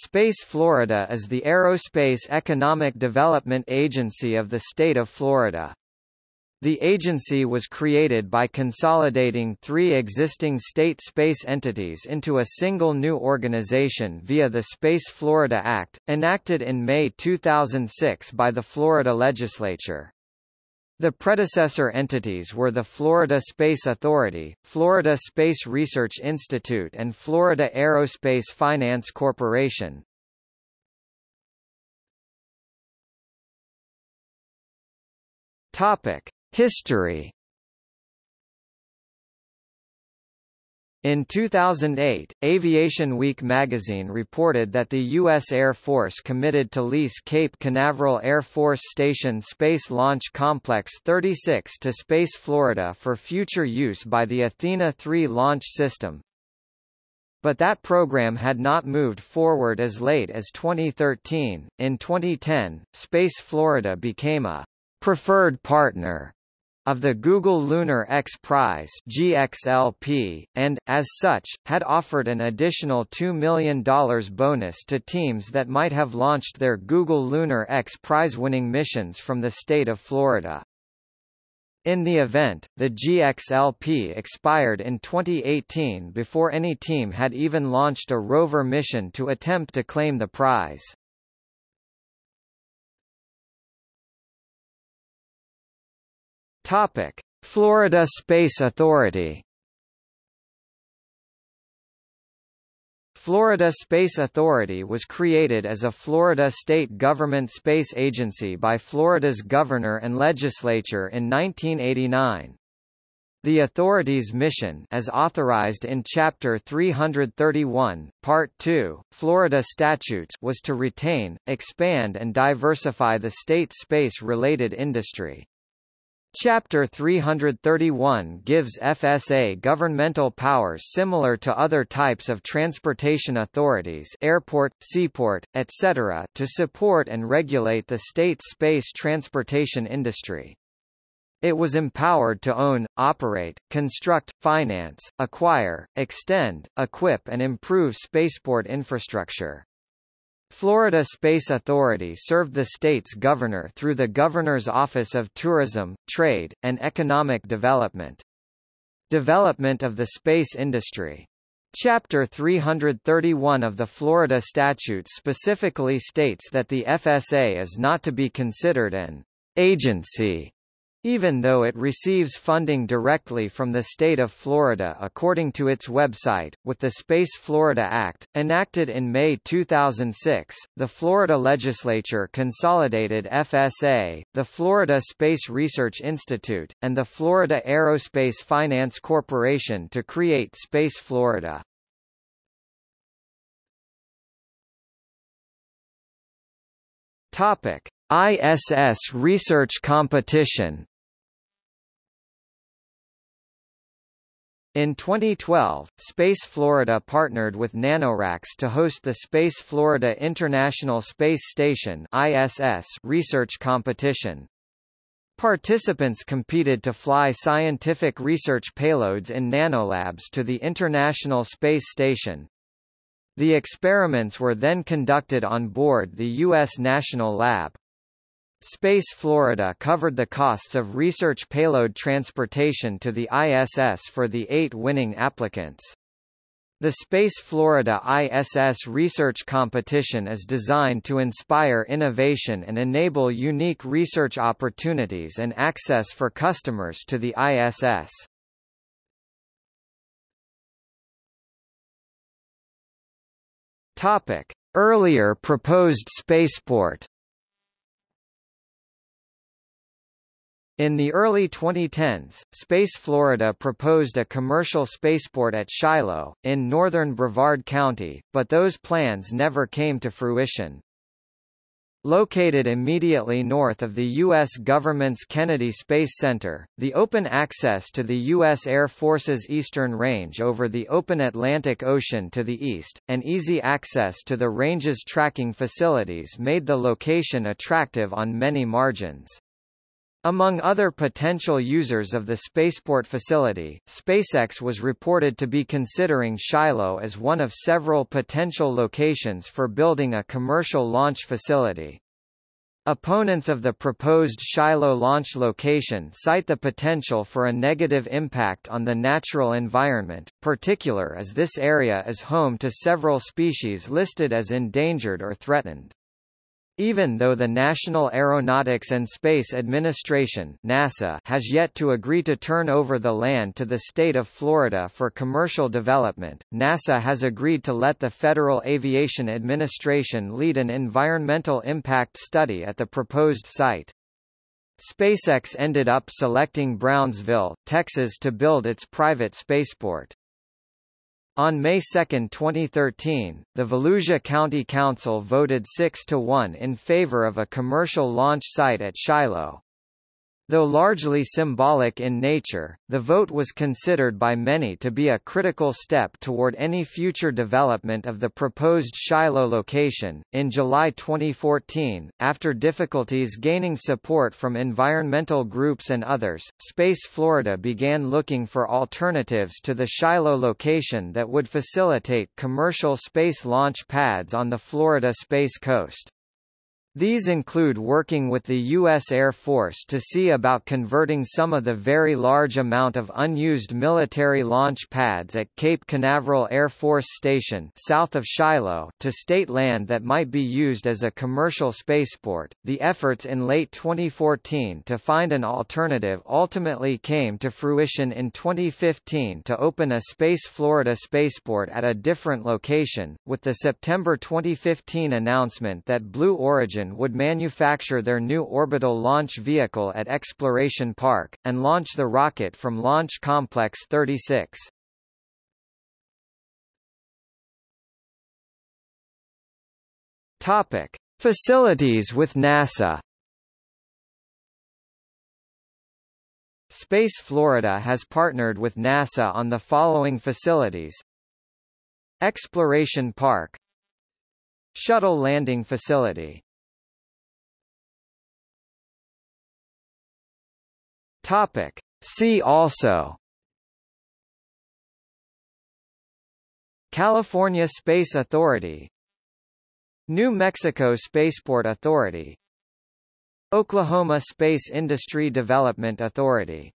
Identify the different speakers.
Speaker 1: Space Florida is the aerospace economic development agency of the state of Florida. The agency was created by consolidating three existing state space entities into a single new organization via the Space Florida Act, enacted in May 2006 by the Florida legislature. The predecessor entities were the Florida Space Authority, Florida Space Research Institute and Florida Aerospace Finance Corporation. Topic: History In 2008, Aviation Week magazine reported that the U.S. Air Force committed to lease Cape Canaveral Air Force Station Space Launch Complex 36 to Space Florida for future use by the Athena 3 launch system. But that program had not moved forward as late as 2013. In 2010, Space Florida became a preferred partner of the Google Lunar X Prize GLXP, and, as such, had offered an additional $2 million bonus to teams that might have launched their Google Lunar X Prize-winning missions from the state of Florida. In the event, the GLXP expired in 2018 before any team had even launched a rover mission to attempt to claim the prize. Topic: Florida Space Authority. Florida Space Authority was created as a Florida state government space agency by Florida's governor and legislature in 1989. The authority's mission as authorized in Chapter 331, Part 2, Florida statutes was to retain, expand and diversify the state space-related industry. Chapter 331 gives FSA governmental powers similar to other types of transportation authorities airport, seaport, etc. to support and regulate the state space transportation industry. It was empowered to own, operate, construct, finance, acquire, extend, equip and improve spaceport infrastructure. Florida Space Authority served the state's governor through the Governor's Office of Tourism, Trade, and Economic Development. Development of the space industry. Chapter 331 of the Florida Statute specifically states that the FSA is not to be considered an agency even though it receives funding directly from the state of Florida according to its website, with the Space Florida Act, enacted in May 2006, the Florida legislature consolidated FSA, the Florida Space Research Institute, and the Florida Aerospace Finance Corporation to create Space Florida. Topic. ISS research competition In 2012, Space Florida partnered with NanoRacks to host the Space Florida International Space Station ISS research competition. Participants competed to fly scientific research payloads in nanolabs to the International Space Station. The experiments were then conducted on board the U.S. National Lab. Space Florida covered the costs of research payload transportation to the ISS for the eight winning applicants. The Space Florida ISS research competition is designed to inspire innovation and enable unique research opportunities and access for customers to the ISS. Topic: Earlier proposed spaceport In the early 2010s, Space Florida proposed a commercial spaceport at Shiloh, in northern Brevard County, but those plans never came to fruition. Located immediately north of the U.S. government's Kennedy Space Center, the open access to the U.S. Air Force's eastern range over the open Atlantic Ocean to the east, and easy access to the range's tracking facilities made the location attractive on many margins. Among other potential users of the spaceport facility, SpaceX was reported to be considering Shiloh as one of several potential locations for building a commercial launch facility. Opponents of the proposed Shiloh launch location cite the potential for a negative impact on the natural environment, particular as this area is home to several species listed as endangered or threatened. Even though the National Aeronautics and Space Administration NASA has yet to agree to turn over the land to the state of Florida for commercial development, NASA has agreed to let the Federal Aviation Administration lead an environmental impact study at the proposed site. SpaceX ended up selecting Brownsville, Texas to build its private spaceport. On May 2, 2013, the Volusia County Council voted 6 to 1 in favor of a commercial launch site at Shiloh. Though largely symbolic in nature, the vote was considered by many to be a critical step toward any future development of the proposed Shiloh location. In July 2014, after difficulties gaining support from environmental groups and others, Space Florida began looking for alternatives to the Shiloh location that would facilitate commercial space launch pads on the Florida Space Coast. These include working with the U.S. Air Force to see about converting some of the very large amount of unused military launch pads at Cape Canaveral Air Force Station south of Shiloh to state land that might be used as a commercial spaceport. The efforts in late 2014 to find an alternative ultimately came to fruition in 2015 to open a Space Florida spaceport at a different location, with the September 2015 announcement that Blue Origin would manufacture their new orbital launch vehicle at Exploration Park, and launch the rocket from Launch Complex 36. Topic. Facilities with NASA Space Florida has partnered with NASA on the following facilities Exploration Park Shuttle Landing Facility Topic. See also. California Space Authority. New Mexico Spaceport Authority. Oklahoma Space Industry Development Authority